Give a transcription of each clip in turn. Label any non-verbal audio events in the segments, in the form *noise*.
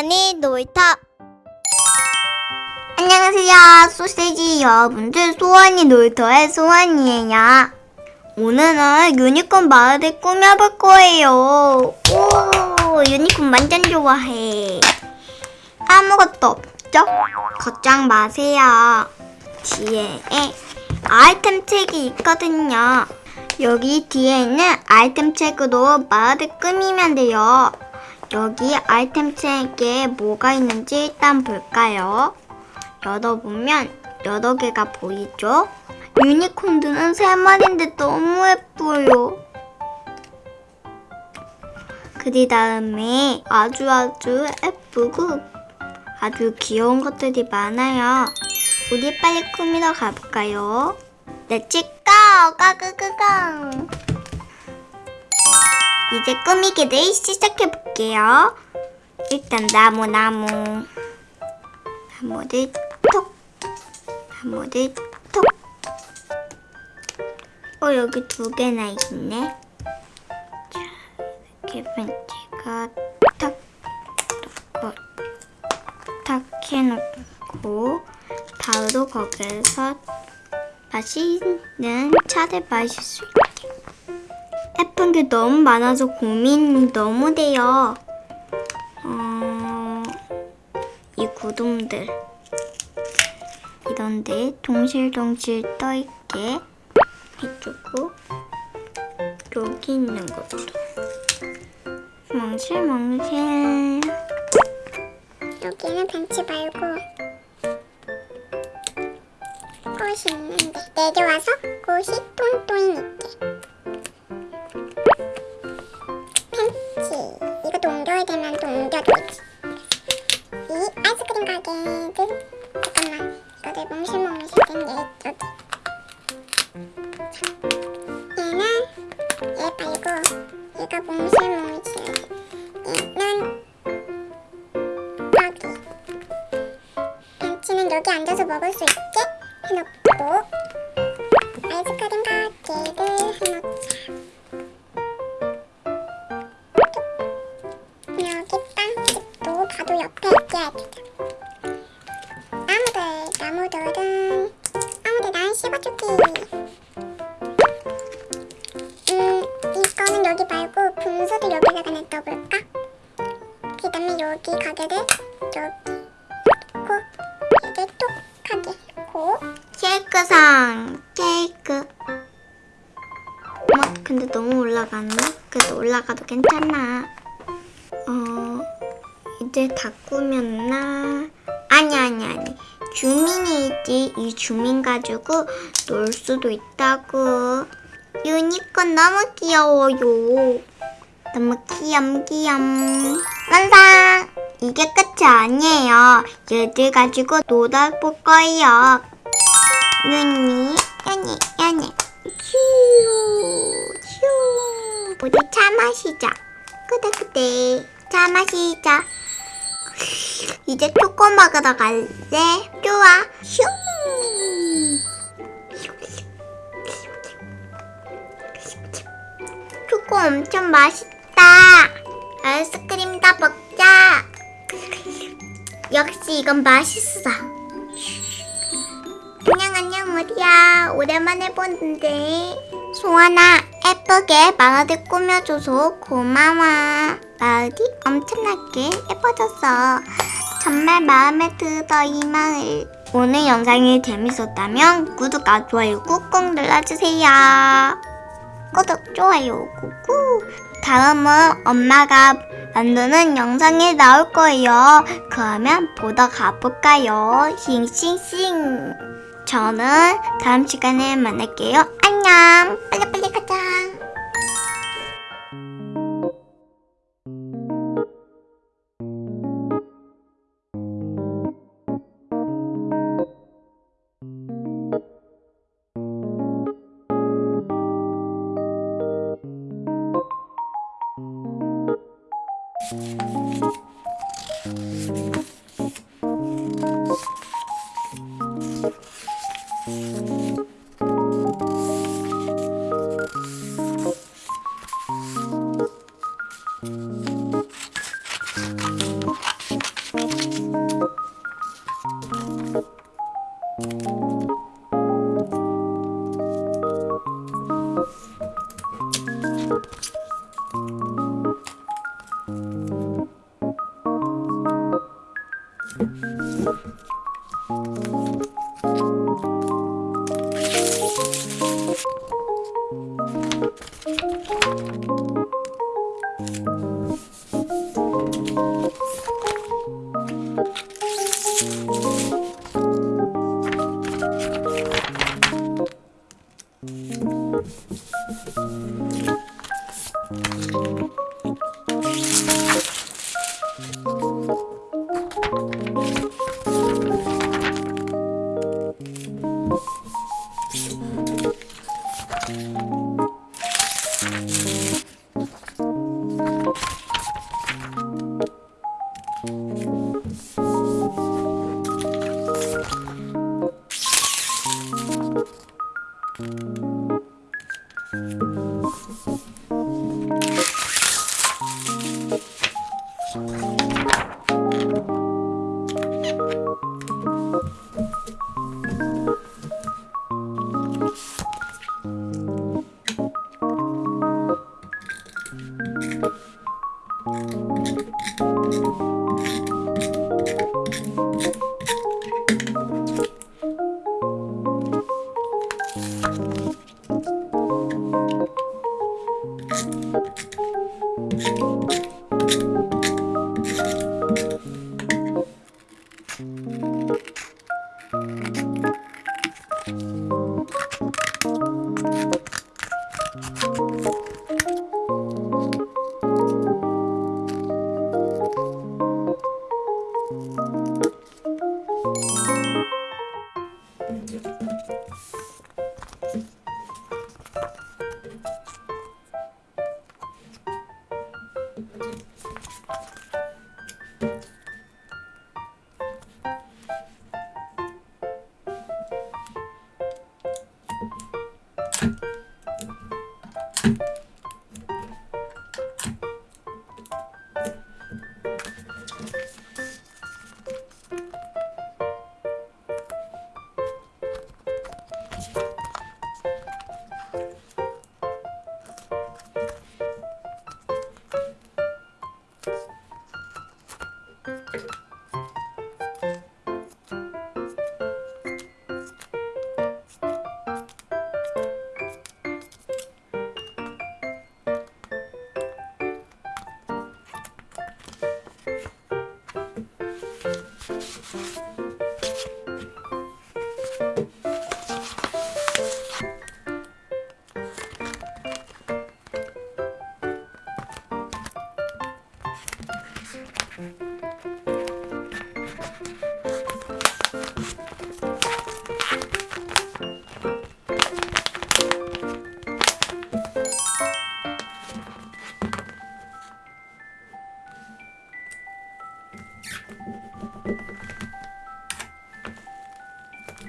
소원이 놀이터. 안녕하세요. 소세지 여러분들 소원이 놀이터의 소원이에요. 오늘은 유니콘 마을을 꾸며볼 거예요. 오 유니콘 완전 좋아해. 아무것도 없죠? 걱정 마세요. 뒤에 아이템 책이 있거든요. 여기 뒤에 있는 아이템 책으로 마을을 꾸미면 돼요 여기 아이템 책에 뭐가 있는지 일단 볼까요? 열어보면 여러 개가 보이죠? 유니콘들은 세 마리인데 너무 예뻐요. 그 다음에 아주 아주 예쁘고 아주 귀여운 것들이 많아요. 우리 빨리 꾸미러 가볼까요? Let's go! 가가가가! 이제 꾸미기를 시작해볼게요. 일단 나무 나무 나무를 톡 나무를 톡 어, 여기 두 개나 있네. 자, 이렇게 벤치가 탁 놓고 탁 해놓고 바로 거기에서 맛있는 차를 마실 수 있게. 예쁜 게 너무 많아서 고민이 너무 돼요. 어, 이 구름들. 이런데 동실동실 떠있게 해주고 여기 있는 것도 멍실멍실. 여기는 벤치 말고 꽃이 있는데 내려와서 꽃이 똥똥이 있게 잠깐만 이거를 몽실몽실 된게 여기 자, 얘는 얘 말고 얘가 몽실몽실 얘는 여기 벤치는 여기 앉아서 먹을 수 있게 해놓고 아이스크림 가게를 해놓자 여기 빵집도 바로 옆에 있게 해주자 나무들 나무들은 나무들 난 씹어줄게 음 이거는 여기 말고 분수도 여기다가 냅둬볼까? 그 다음에 여기 가게를 여기 놓고 이게 톡하게 놓고 케이크상 케이크 어, 근데 너무 올라갔나? 그래도 올라가도 괜찮아 어 이제 다 꾸몄나? 주민 가지고 놀 수도 있다고 유니콘 너무 귀여워요 너무 귀염귀염 완성 이게 끝이 아니에요 얘들 가지고 놀아볼 거예요 윤니, 윤니, 윤니. 휴, 휴. 우리 차 마시자. 그대, 그대. 차 마시자. *laughs* 이제 초코 먹으러 갈래? 좋아. 휴. 초코 엄청 맛있다. 아이스크림 다 먹자. 역시 이건 맛있어. 안녕 안녕 우리야 오랜만에 보는데 소아나 예쁘게 마을을 꾸며줘서 고마워 마을이 엄청나게 예뻐졌어 정말 마음에 들어 이 마을 오늘 영상이 재밌었다면 구독과 좋아요 꾹꾹 눌러주세요 구독 좋아요 꾹꾹 다음은 엄마가 만드는 영상이 나올 거예요 그러면 보러 가볼까요 싱싱싱 저는 다음 시간에 만날게요. 안녕. 빨리빨리 가자. you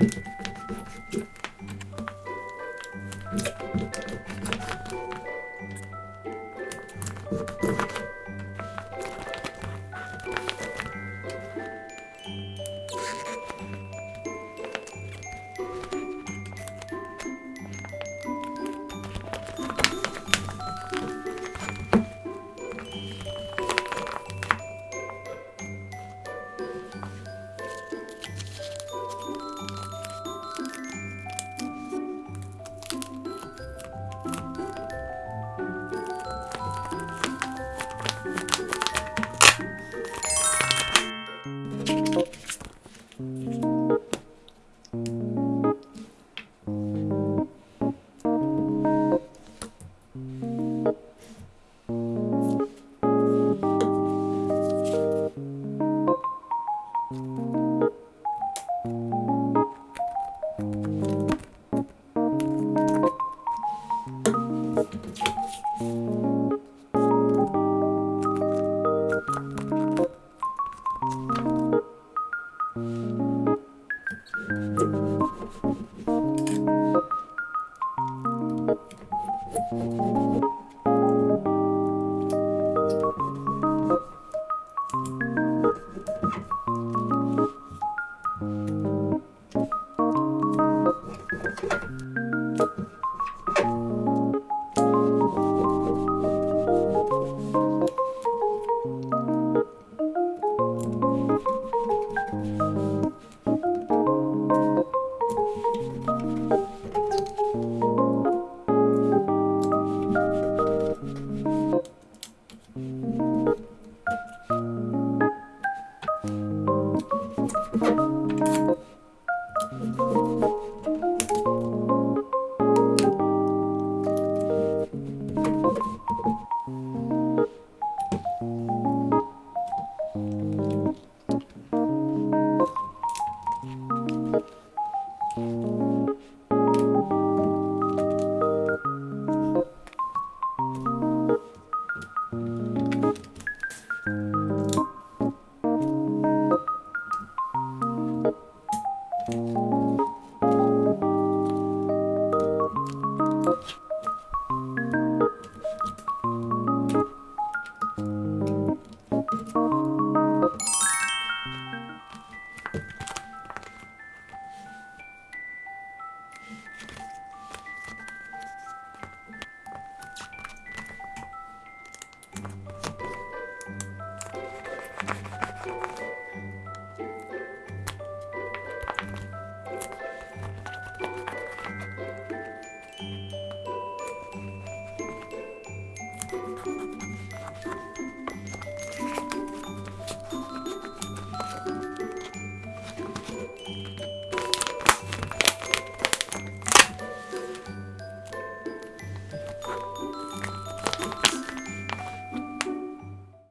음.